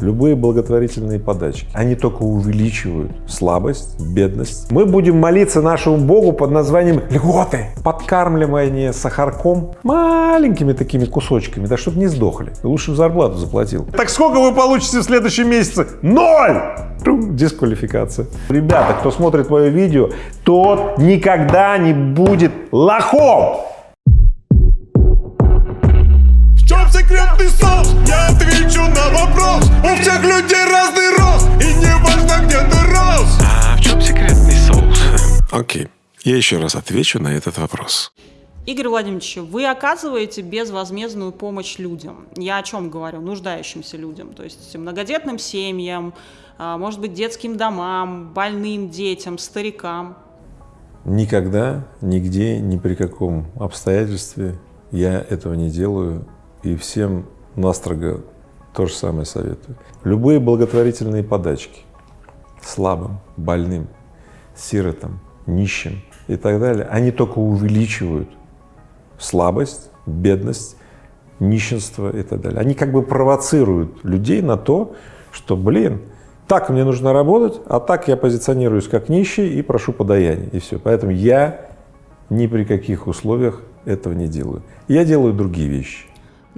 Любые благотворительные подачки, они только увеличивают слабость, бедность. Мы будем молиться нашему Богу под названием льготы, подкармливание сахарком маленькими такими кусочками, да чтобы не сдохли. Лучше в зарплату заплатил. Так сколько вы получите в следующем месяце? Ноль! Дисквалификация. Ребята, кто смотрит мое видео, тот никогда не будет лохом. чем секретный соус? Отвечу на вопрос У всех людей разный рост И не важно, где ты рос А в чем секретный соус? Окей, я еще раз отвечу на этот вопрос. Игорь Владимирович, вы оказываете безвозмездную помощь людям. Я о чем говорю? Нуждающимся людям. То есть многодетным семьям, а, может быть, детским домам, больным детям, старикам. Никогда, нигде, ни при каком обстоятельстве я этого не делаю и всем настрого то же самое советую. Любые благотворительные подачки слабым, больным, сиротам, нищим и так далее, они только увеличивают слабость, бедность, нищенство и так далее. Они как бы провоцируют людей на то, что, блин, так мне нужно работать, а так я позиционируюсь как нищий и прошу подаяния, и все. Поэтому я ни при каких условиях этого не делаю. Я делаю другие вещи.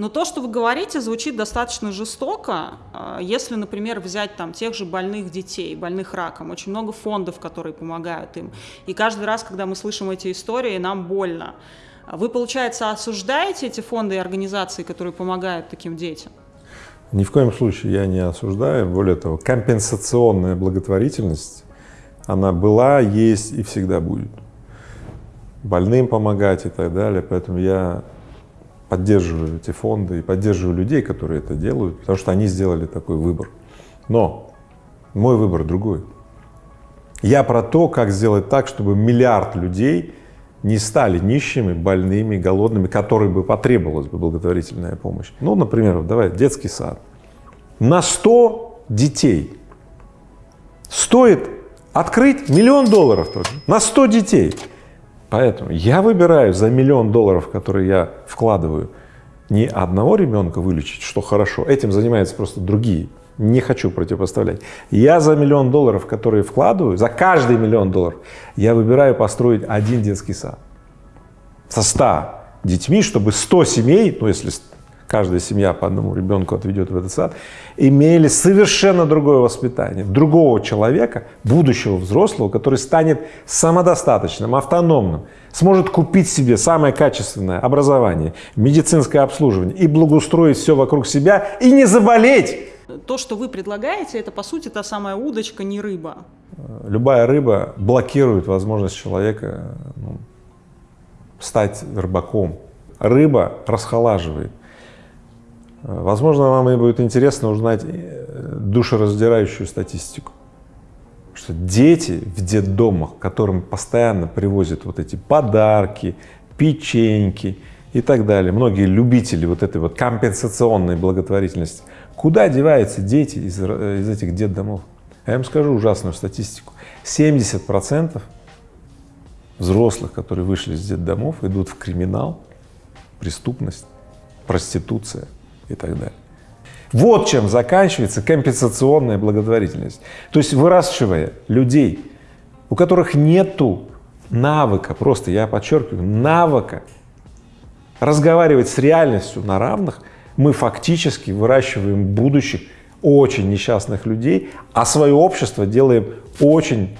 Но то, что вы говорите, звучит достаточно жестоко. А, если, например, взять там тех же больных детей, больных раком, очень много фондов, которые помогают им. И каждый раз, когда мы слышим эти истории, нам больно. Вы, получается, осуждаете эти фонды и организации, которые помогают таким детям? Ни в коем случае я не осуждаю. Более того, компенсационная благотворительность, она была, есть и всегда будет. Больным помогать и так далее. Поэтому я поддерживаю эти фонды и поддерживаю людей, которые это делают, потому что они сделали такой выбор. Но мой выбор другой. Я про то, как сделать так, чтобы миллиард людей не стали нищими, больными, голодными, которым бы потребовалась бы благотворительная помощь. Ну, например, давай, детский сад. На 100 детей стоит открыть миллион долларов тоже, на 100 детей. Поэтому я выбираю за миллион долларов, которые я вкладываю, не одного ребенка вылечить, что хорошо, этим занимаются просто другие, не хочу противопоставлять. Я за миллион долларов, которые вкладываю, за каждый миллион долларов, я выбираю построить один детский сад. Со 100 детьми, чтобы 100 семей, ну если каждая семья по одному ребенку отведет в этот сад, имели совершенно другое воспитание, другого человека, будущего взрослого, который станет самодостаточным, автономным, сможет купить себе самое качественное образование, медицинское обслуживание и благоустроить все вокруг себя и не заболеть. То, что вы предлагаете, это по сути та самая удочка, не рыба. Любая рыба блокирует возможность человека ну, стать рыбаком. Рыба расхолаживает. Возможно, вам и будет интересно узнать э, душераздирающую статистику, что дети в детдомах, которым постоянно привозят вот эти подарки, печеньки и так далее, многие любители вот этой вот компенсационной благотворительности, куда деваются дети из, э, из этих детдомов? Я вам скажу ужасную статистику. 70 процентов взрослых, которые вышли из детдомов, идут в криминал, преступность, проституция и так далее. Вот чем заканчивается компенсационная благотворительность. То есть выращивая людей, у которых нету навыка, просто я подчеркиваю, навыка разговаривать с реальностью на равных, мы фактически выращиваем будущих очень несчастных людей, а свое общество делаем очень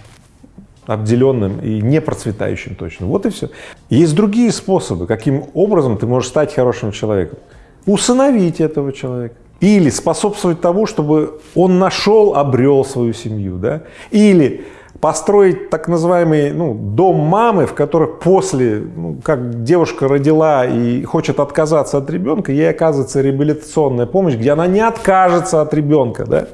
обделенным и не процветающим точно. Вот и все. Есть другие способы, каким образом ты можешь стать хорошим человеком усыновить этого человека. Или способствовать тому, чтобы он нашел, обрел свою семью, да, или построить так называемый ну, дом мамы, в которых после, ну, как девушка родила и хочет отказаться от ребенка, ей оказывается реабилитационная помощь, где она не откажется от ребенка, да,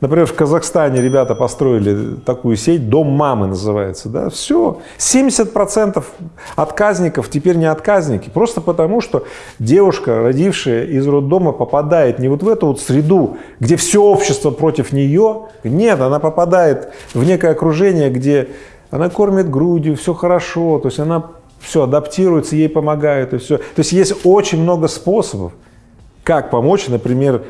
Например, в Казахстане ребята построили такую сеть, дом мамы называется, да, все, 70 процентов отказников теперь не отказники, просто потому что девушка, родившая из роддома, попадает не вот в эту вот среду, где все общество против нее, нет, она попадает в некое окружение, где она кормит грудью, все хорошо, то есть она все адаптируется, ей помогают и все. То есть есть очень много способов, как помочь, например,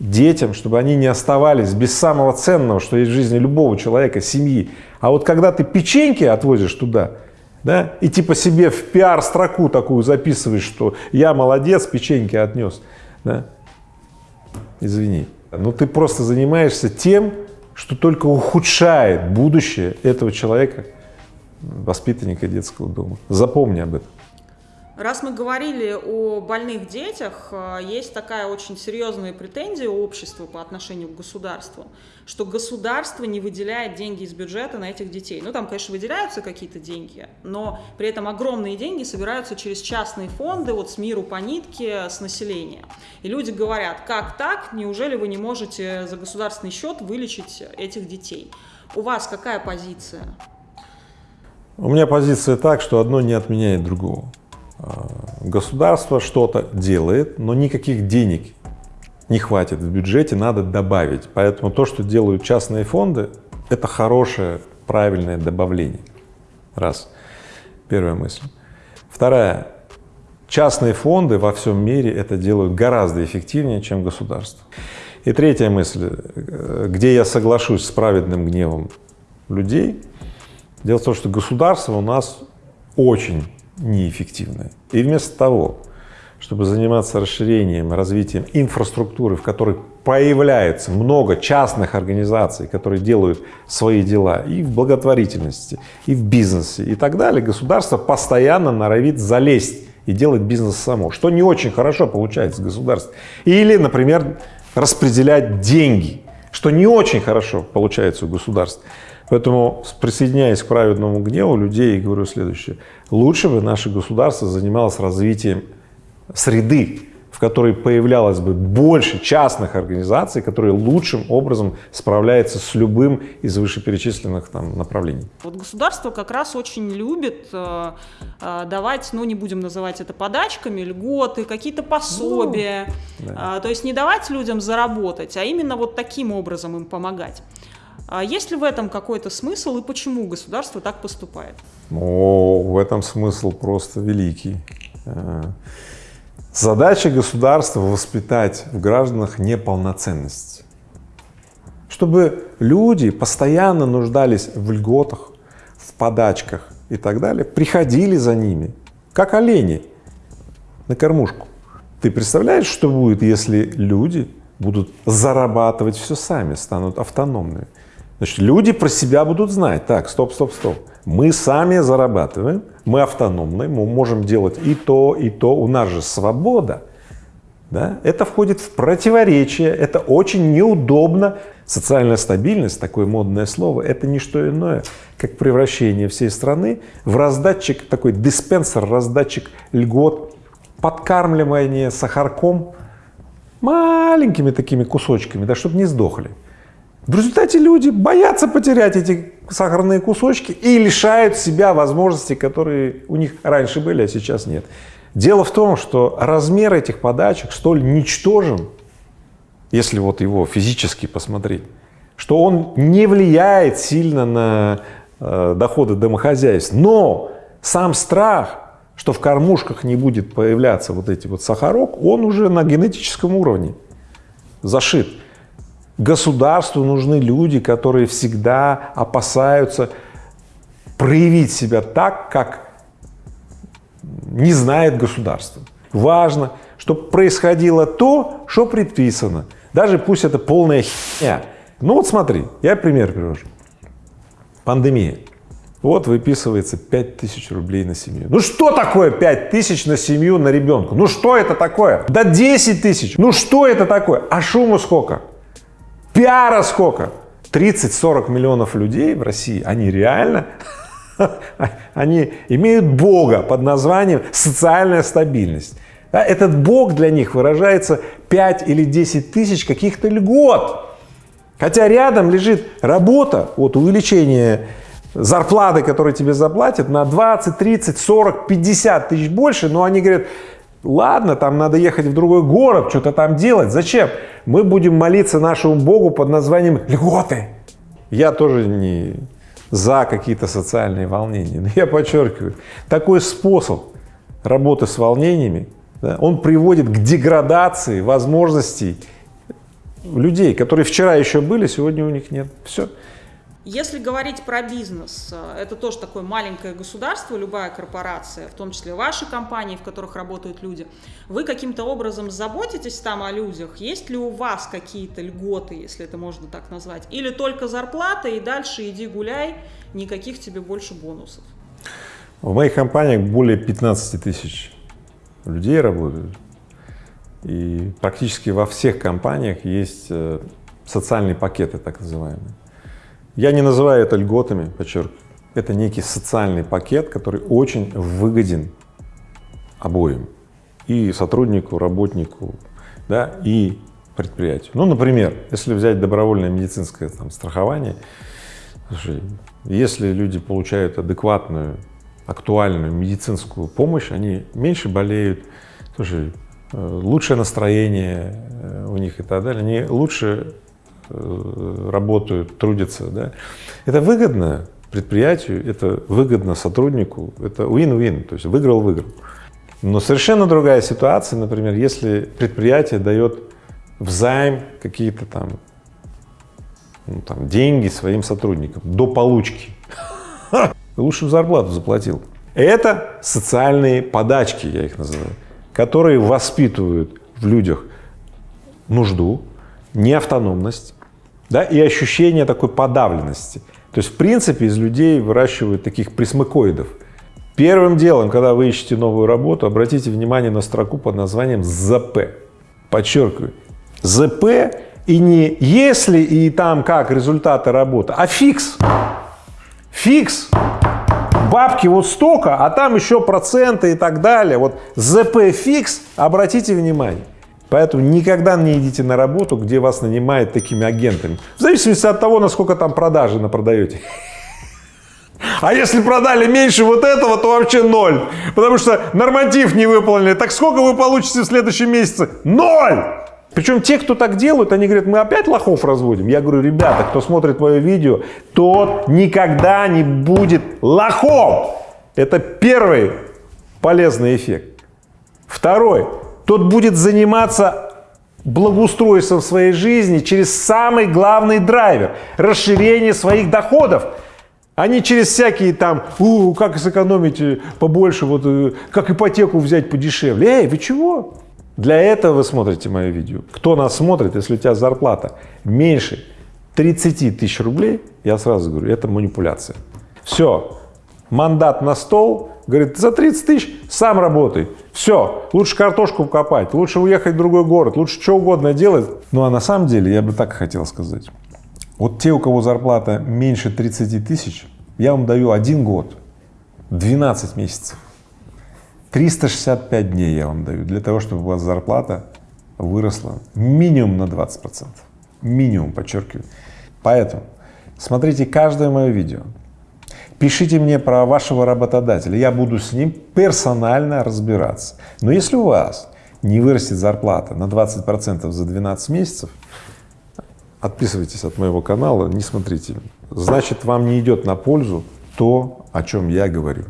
детям, чтобы они не оставались без самого ценного, что есть в жизни любого человека, семьи. А вот когда ты печеньки отвозишь туда, да, и типа себе в пиар-строку такую записываешь, что я молодец, печеньки отнес, да, извини, но ты просто занимаешься тем, что только ухудшает будущее этого человека, воспитанника детского дома. Запомни об этом. Раз мы говорили о больных детях, э, есть такая очень серьезная претензия у общества по отношению к государству, что государство не выделяет деньги из бюджета на этих детей. Ну, там, конечно, выделяются какие-то деньги, но при этом огромные деньги собираются через частные фонды, вот с миру по нитке, с населения. И люди говорят, как так, неужели вы не можете за государственный счет вылечить этих детей? У вас какая позиция? У меня позиция так, что одно не отменяет другого. А, государство что-то делает, но никаких денег не хватит в бюджете, надо добавить. Поэтому то, что делают частные фонды, это хорошее, правильное добавление. Раз. Первая мысль. Вторая. Частные фонды во всем мире это делают гораздо эффективнее, чем государство. И третья мысль, э, где я соглашусь с праведным гневом людей. Дело в том, что государство у нас очень неэффективны. И вместо того, чтобы заниматься расширением, развитием инфраструктуры, в которой появляется много частных организаций, которые делают свои дела и в благотворительности, и в бизнесе и так далее, государство постоянно норовит залезть и делать бизнес само, что не очень хорошо получается государство. Или, например, распределять деньги, что не очень хорошо получается у государства. Поэтому, присоединяясь к праведному гневу людей, говорю следующее. Лучше бы наше государство занималось развитием среды, в которой появлялось бы больше частных организаций, которые лучшим образом справляются с любым из вышеперечисленных там направлений. Вот государство как раз очень любит э, э, давать, ну не будем называть это подачками, льготы, какие-то пособия, ну, да. э, то есть не давать людям заработать, а именно вот таким образом им помогать. А есть ли в этом какой-то смысл и почему государство так поступает? О, в этом смысл просто великий. Задача государства — воспитать в гражданах неполноценность. Чтобы люди постоянно нуждались в льготах, в подачках и так далее, приходили за ними, как олени на кормушку. Ты представляешь, что будет, если люди будут зарабатывать все сами, станут автономными? Значит, люди про себя будут знать, так, стоп, стоп, стоп, мы сами зарабатываем, мы автономны, мы можем делать и то, и то, у нас же свобода, да? это входит в противоречие, это очень неудобно. Социальная стабильность, такое модное слово, это не что иное, как превращение всей страны в раздатчик, такой диспенсер, раздатчик льгот, подкармливание сахарком маленькими такими кусочками, да, чтобы не сдохли. В результате люди боятся потерять эти сахарные кусочки и лишают себя возможностей, которые у них раньше были, а сейчас нет. Дело в том, что размер этих подачек столь ничтожен, если вот его физически посмотреть, что он не влияет сильно на э, доходы домохозяйств. Но сам страх, что в кормушках не будет появляться вот эти вот сахарок, он уже на генетическом уровне зашит. Государству нужны люди, которые всегда опасаются проявить себя так, как не знает государство. Важно, чтобы происходило то, что предписано. Даже пусть это полная херня. Ну вот смотри, я пример привожу. Пандемия. Вот выписывается 5000 рублей на семью. Ну что такое 5000 на семью на ребенка? Ну что это такое? Да 10 тысяч. Ну что это такое? А шуму сколько? Пиара сколько? 30-40 миллионов людей в России, они реально, они имеют Бога под названием социальная стабильность. Этот Бог для них выражается 5 или 10 тысяч каких-то льгот. Хотя рядом лежит работа, вот увеличение зарплаты, которые тебе заплатят, на 20, 30, 40, 50 тысяч больше, но они говорят, Ладно, там надо ехать в другой город, что-то там делать. Зачем? Мы будем молиться нашему Богу под названием льготы. Я тоже не за какие-то социальные волнения. Но я подчеркиваю, такой способ работы с волнениями, да, он приводит к деградации возможностей людей, которые вчера еще были, сегодня у них нет. Все. Если говорить про бизнес, э, это тоже такое маленькое государство, любая корпорация, в том числе ваши компании, в которых работают люди. Вы каким-то образом заботитесь там о людях? Есть ли у вас какие-то льготы, если это можно так назвать? Или только зарплата и дальше иди гуляй, никаких тебе больше бонусов? В моих компаниях более 15 тысяч людей работают. И практически во всех компаниях есть э, социальные пакеты, так называемые. Я не называю это льготами, подчеркиваю. Это некий социальный пакет, который очень выгоден обоим. И сотруднику, работнику, да, и предприятию. Ну, например, если взять добровольное медицинское там, страхование, слушай, если люди получают адекватную, актуальную медицинскую помощь, они меньше болеют, слушай, э, лучшее настроение э, у них и так далее, они лучше работают, трудятся, да, это выгодно предприятию, это выгодно сотруднику, это win-win, то есть выиграл-выиграл. Но совершенно другая ситуация, например, если предприятие дает взайм какие-то там, ну, там деньги своим сотрудникам до получки, лучшую зарплату заплатил. Это социальные подачки, я их называю, которые воспитывают в людях нужду, неавтономность, да, и ощущение такой подавленности. То есть, в принципе, из людей выращивают таких присмыкоидов. Первым делом, когда вы ищете новую работу, обратите внимание на строку под названием ЗП. Подчеркиваю, ЗП и не если и там как результаты работы, а фикс. Фикс. Бабки вот столько, а там еще проценты и так далее. Вот ЗП фикс, обратите внимание. Поэтому никогда не идите на работу, где вас нанимают такими агентами. В зависимости от того, насколько там продажи на продаете. А если продали меньше вот этого, то вообще ноль. Потому что норматив не выполнили. Так сколько вы получите в следующем месяце? Ноль! Причем те, кто так делают, они говорят, мы опять лохов разводим. Я говорю, ребята, кто смотрит мое видео, тот никогда не будет лохом. Это первый полезный эффект. Второй тот будет заниматься благоустройством своей жизни через самый главный драйвер – расширение своих доходов, а не через всякие там, у, как сэкономить э, побольше, вот, э, как ипотеку взять подешевле. Эй, вы чего? Для этого вы смотрите мое видео. Кто нас смотрит, если у тебя зарплата меньше 30 тысяч рублей, я сразу говорю, это манипуляция. Все, мандат на стол, говорит, за 30 тысяч сам работай. Все, лучше картошку копать, лучше уехать в другой город, лучше что угодно делать. Ну а на самом деле, я бы так хотел сказать, вот те, у кого зарплата меньше 30 тысяч, я вам даю один год, 12 месяцев, 365 дней я вам даю для того, чтобы у вас зарплата выросла минимум на 20 процентов, минимум, подчеркиваю. Поэтому смотрите каждое мое видео, Пишите мне про вашего работодателя, я буду с ним персонально разбираться. Но если у вас не вырастет зарплата на 20 процентов за 12 месяцев, отписывайтесь от моего канала, не смотрите. Значит, вам не идет на пользу то, о чем я говорю.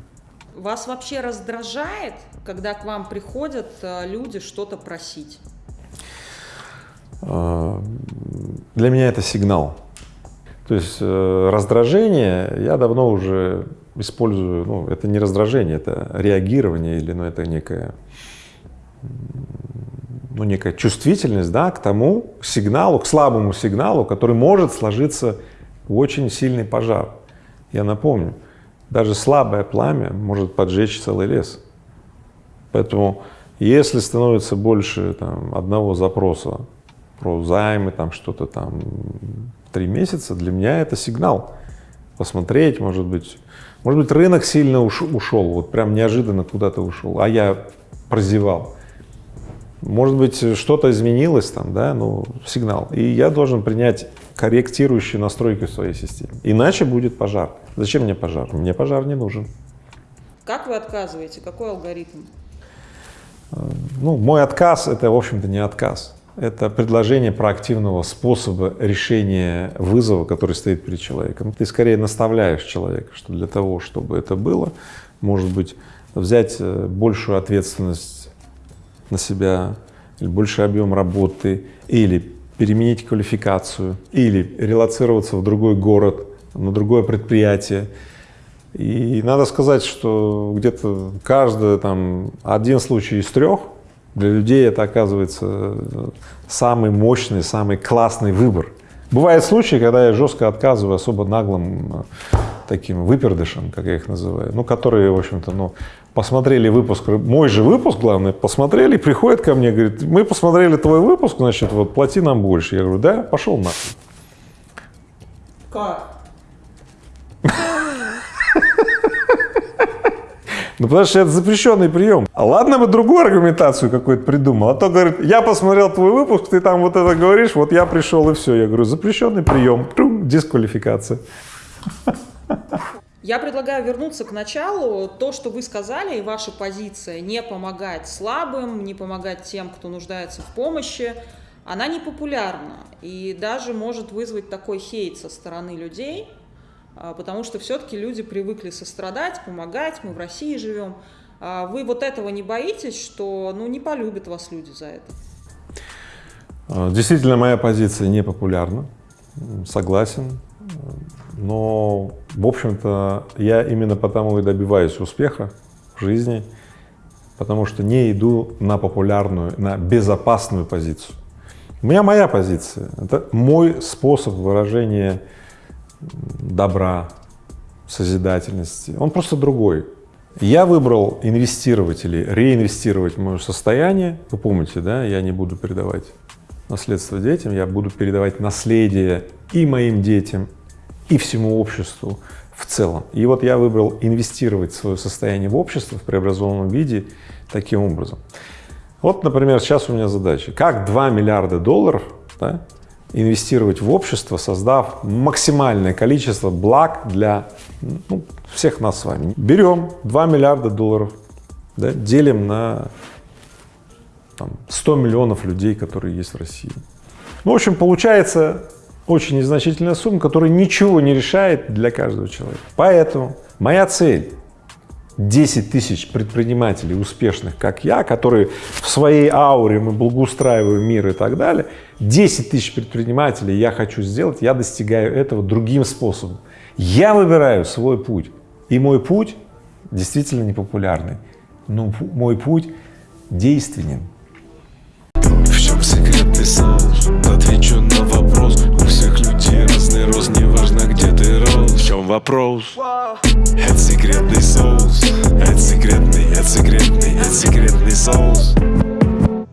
Вас вообще раздражает, когда к вам приходят э, люди что-то просить? А, для меня это сигнал. То есть э, раздражение я давно уже использую, ну, это не раздражение, это реагирование или, ну, это некая, ну, некая чувствительность, да, к тому сигналу, к слабому сигналу, который может сложиться очень сильный пожар. Я напомню, даже слабое пламя может поджечь целый лес. Поэтому, если становится больше там, одного запроса про займы, там что-то там три месяца, для меня это сигнал. Посмотреть, может быть, может быть, рынок сильно уш, ушел, вот прям неожиданно куда-то ушел, а я прозевал. Может быть, что-то изменилось там, да, ну, сигнал. И я должен принять корректирующие настройки в своей системе. Иначе будет пожар. Зачем мне пожар? Мне пожар не нужен. Как вы отказываете? Какой алгоритм? Ну, мой отказ — это, в общем-то, не отказ это предложение проактивного способа решения вызова, который стоит перед человеком. Ты скорее наставляешь человека, что для того, чтобы это было, может быть, взять э, большую ответственность на себя, или больший объем работы, или переменить квалификацию или релацироваться в другой город, на другое предприятие. И надо сказать, что где-то каждый там один случай из трех для людей это оказывается самый мощный, самый классный выбор. Бывают случаи, когда я жестко отказываю особо наглым э, таким выпердышам, как я их называю, ну, которые, в общем-то, ну, посмотрели выпуск, мой же выпуск, главное, посмотрели, приходят ко мне, говорит, мы посмотрели твой выпуск, значит, вот, плати нам больше. Я говорю, да, пошел на. Как? Ну, потому что это запрещенный прием. А ладно бы другую аргументацию какую-то придумал, а то, говорит, я посмотрел твой выпуск, ты там вот это говоришь, вот я пришел и все. Я говорю, запрещенный прием, дисквалификация. Я предлагаю вернуться к началу. То, что вы сказали, и ваша позиция не помогать слабым, не помогать тем, кто нуждается в помощи, она не популярна и даже может вызвать такой хейт со стороны людей, потому что все-таки люди привыкли сострадать, помогать, мы в России живем. А вы вот этого не боитесь, что ну, не полюбят вас люди за это? А, действительно, моя позиция не популярна, согласен, но, в общем-то, я именно потому и добиваюсь успеха в жизни, потому что не иду на популярную, на безопасную позицию. У меня моя позиция, это мой способ выражения добра, созидательности, он просто другой. Я выбрал инвестировать или реинвестировать мое состояние. Вы помните, да, я не буду передавать наследство детям, я буду передавать наследие и моим детям, и всему обществу в целом. И вот я выбрал инвестировать свое состояние в общество в преобразованном виде таким образом. Вот, например, сейчас у меня задача, как 2 миллиарда долларов да, инвестировать в общество, создав максимальное количество благ для ну, всех нас с вами. Берем 2 миллиарда долларов, да, делим на там, 100 миллионов людей, которые есть в России. Ну, в общем, получается очень незначительная сумма, которая ничего не решает для каждого человека. Поэтому моя цель 10 тысяч предпринимателей успешных, как я, которые в своей ауре мы благоустраиваем мир и так далее, 10 тысяч предпринимателей я хочу сделать, я достигаю этого другим способом. Я выбираю свой путь, и мой путь действительно непопулярный, но мой путь действенен. В чем секретный соус? Отвечу чем вопрос? Это секретный соус Это секретный, это секретный, это секретный соус